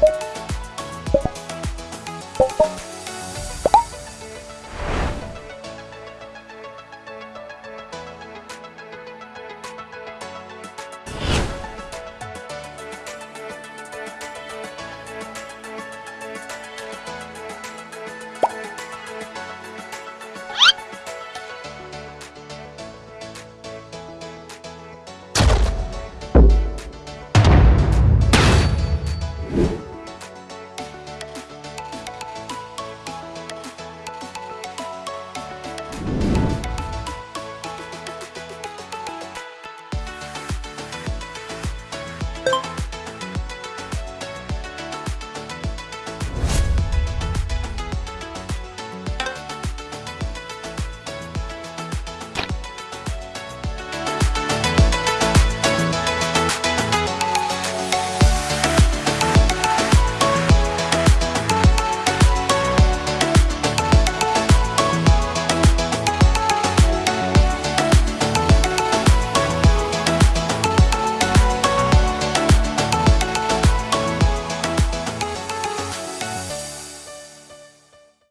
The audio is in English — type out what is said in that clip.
Bye.